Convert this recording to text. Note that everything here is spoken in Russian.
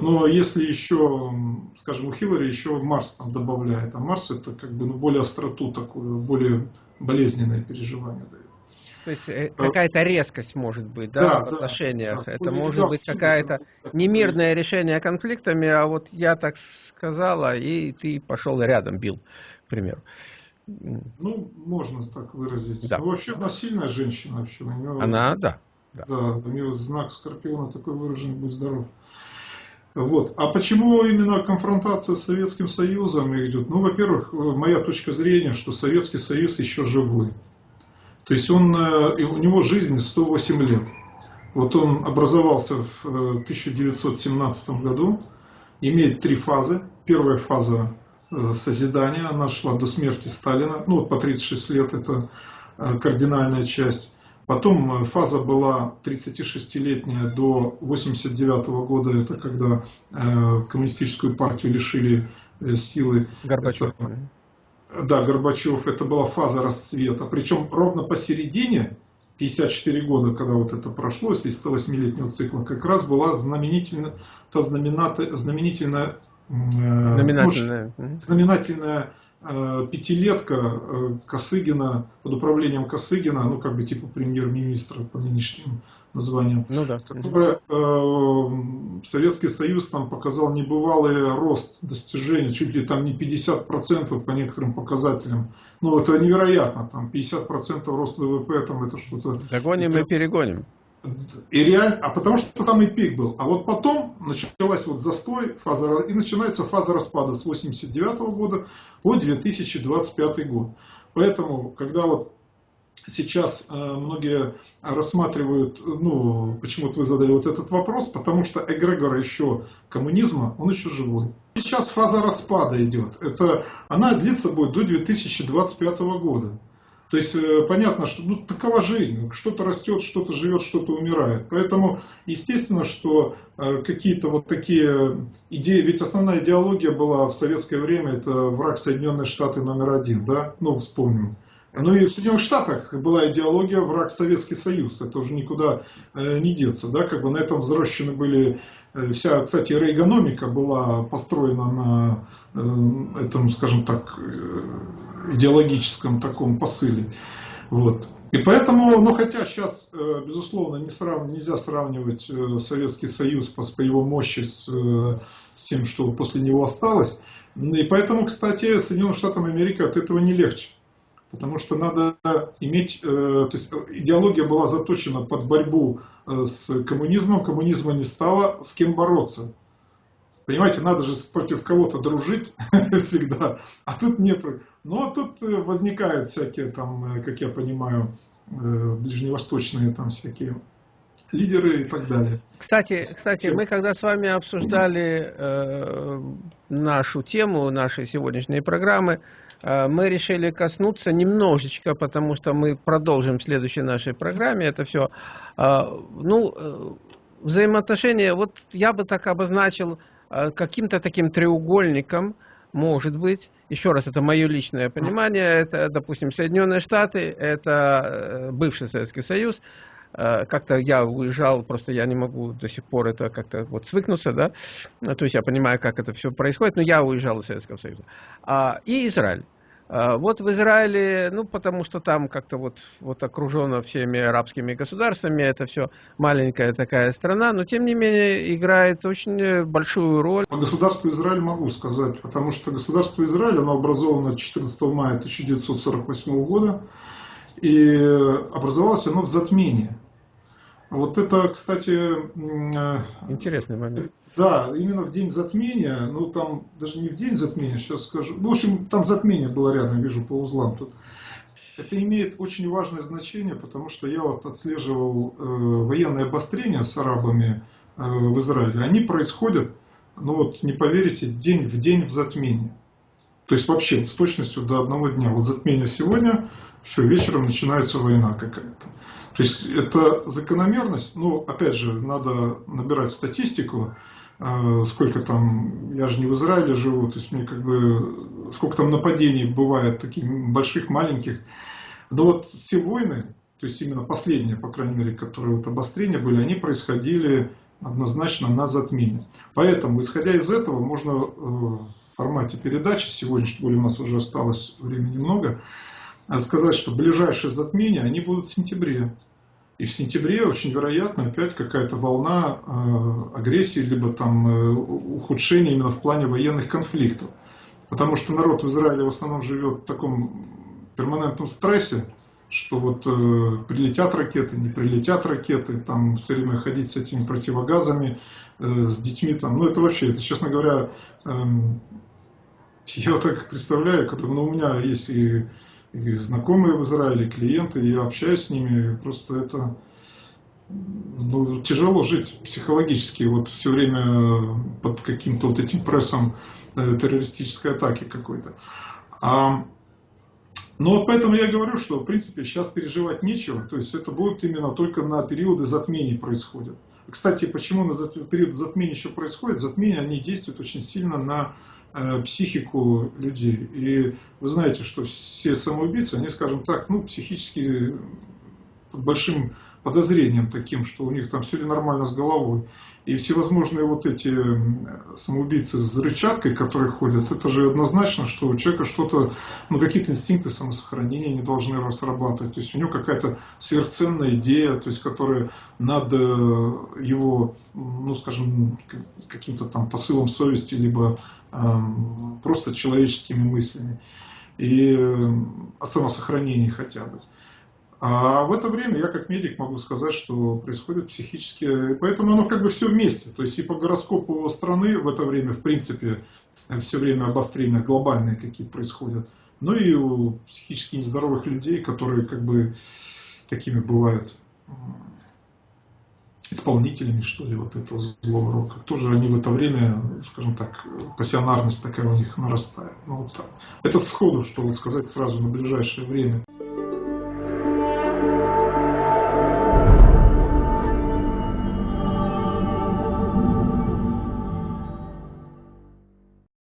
Вот, но если еще, скажем, у Хиллари еще Марс там добавляет, а Марс это как бы ну, более остроту такую, более болезненное переживание дает. То есть э, какая-то резкость может быть, да, да в отношениях. Да, это может быть какая-то немирное решение конфликтами, а вот я так сказала, и ты пошел рядом бил, к примеру. Ну, можно так выразить. Да. Ну, вообще она сильная женщина вообще. У нее, она, да. Да, да у нее знак Скорпиона такой выраженный, будь здоров. Вот. А почему именно конфронтация с Советским Союзом идет? Ну, во-первых, моя точка зрения, что Советский Союз еще живой. То есть он, э, у него жизнь 108 лет. Вот он образовался в 1917 э, году, имеет три фазы. Первая фаза э, созидания, она шла до смерти Сталина, ну вот по 36 лет это кардинальная часть. Потом фаза была 36-летняя до 89 -го года, это когда коммунистическую партию лишили силы. Горбачев. Это, да, Горбачев, это была фаза расцвета. Причем ровно посередине, 54 года, когда вот это прошло, если 108-летнего цикла, как раз была знаменительная, та знаменательная, знаменательная, знаменательная, ну, знаменательная Э, пятилетка э, Косыгина, под управлением Косыгина, ну как бы типа премьер-министра по нынешним названиям, ну, да. которая э, Советский Союз там показал небывалый рост достижений, чуть ли там не 50% по некоторым показателям. Ну это невероятно, там 50% рост ВВП, там это что-то... Догоним и перегоним. И реально, а потому что самый пик был. А вот потом началась вот застой, фаза, и начинается фаза распада с 89 года по 2025 год. Поэтому, когда вот сейчас э, многие рассматривают, ну, почему-то вы задали вот этот вопрос, потому что эгрегор еще коммунизма, он еще живой. Сейчас фаза распада идет. Это, она длится будет до 2025 года. То есть э, понятно, что ну, такова жизнь. Что-то растет, что-то живет, что-то умирает. Поэтому естественно, что э, какие-то вот такие идеи, ведь основная идеология была в советское время, это враг Соединенные Штаты номер один, да, ну вспомним. Ну и в Соединенных Штатах была идеология враг Советский Союз, это уже никуда э, не деться, да, как бы на этом взращены были Э, вся, кстати, рейгономика была построена на э, этом, скажем так, идеологическом таком посыле. Вот. И поэтому, ну хотя сейчас, безусловно, не срав... нельзя сравнивать Советский Союз по, по его мощи с, с тем, что после него осталось. И поэтому, кстати, Соединенным Штатам Америки от этого не легче. Потому что надо иметь, э, то есть идеология была заточена под борьбу э, с коммунизмом, коммунизма не стало, с кем бороться. Понимаете, надо же против кого-то дружить всегда, а тут не... Ну, а тут э, возникают всякие там, как я понимаю, ближневосточные там всякие лидеры и так далее. Кстати, кстати, мы когда с вами обсуждали э, нашу тему, нашей сегодняшней программы, Э, мы решили коснуться немножечко, потому что мы продолжим в следующей нашей программе это все. Э, ну, э, взаимоотношения, вот я бы так обозначил каким-то таким треугольником, может быть, еще раз, это мое личное понимание, это, допустим, Соединенные Штаты, это бывший Советский Союз, как-то я уезжал, просто я не могу до сих пор это как-то вот свыкнуться, да, то есть я понимаю, как это все происходит, но я уезжал из Советского Союза. А, и Израиль. А, вот в Израиле, ну, потому что там как-то вот, вот окружено всеми арабскими государствами, это все маленькая такая страна, но тем не менее играет очень большую роль. По государству Израиль могу сказать, потому что государство Израиль, оно образовано 14 мая 1948 года, и образовалось оно в затмении. Вот это, кстати... Э, Интересный момент. Да, именно в день затмения, ну там даже не в день затмения, сейчас скажу. Ну, в общем, там затмение было рядом, вижу по узлам тут. Это имеет очень важное значение, потому что я вот отслеживал э, военные обострения с арабами э, в Израиле. Они происходят, ну вот не поверите, день в день в затмении. То есть вообще с точностью до одного дня. Вот затмение сегодня, все, вечером начинается война какая-то. То есть это закономерность, ну, опять же, надо набирать статистику, э, сколько там, я же не в Израиле живу, то есть мне как бы, сколько там нападений бывает, таких больших, маленьких. Но вот все войны, то есть именно последние, по крайней мере, которые вот обострения были, они происходили однозначно на затмение. Поэтому, исходя из этого, можно э, в формате передачи, сегодня, тем у нас уже осталось времени немного, э, сказать, что ближайшие затмения, они будут в сентябре. И в сентябре очень вероятно опять какая-то волна э, агрессии, либо там э, ухудшения именно в плане военных конфликтов. Потому что народ в Израиле в основном живет в таком перманентном стрессе, что вот э, прилетят ракеты, не прилетят ракеты, там все время ходить с этими противогазами, э, с детьми там, ну это вообще, это, честно говоря, э, я так представляю, когда, ну, у меня есть и, знакомые в Израиле, клиенты, я общаюсь с ними, просто это ну, тяжело жить психологически, вот все время под каким-то вот этим прессом э, террористической атаки какой-то. А но вот поэтому я говорю, что в принципе сейчас переживать нечего, то есть это будет именно только на периоды затмений происходят. Кстати, почему на период затмения еще происходит? Затмения, они действуют очень сильно на психику людей. И вы знаете, что все самоубийцы, они, скажем так, ну, психически под большим подозрением таким, что у них там все ли нормально с головой. И всевозможные вот эти самоубийцы с рычаткой, которые ходят, это же однозначно, что у человека что-то, ну какие-то инстинкты самосохранения не должны разрабатывать. То есть у него какая-то сверхценная идея, то есть которая над э, его, ну скажем, каким-то там посылом совести, либо эм, просто человеческими мыслями. И э, о самосохранении хотя бы. А в это время я как медик могу сказать, что происходит психические... Поэтому оно как бы все вместе. То есть и по гороскопу страны в это время, в принципе, все время обострения глобальные какие-то происходят. Ну и у психически нездоровых людей, которые как бы такими бывают исполнителями, что ли, вот этого злого рока. Тоже они в это время, скажем так, пассионарность такая у них нарастает. Ну, вот так. Это сходу, что вот сказать сразу на ближайшее время.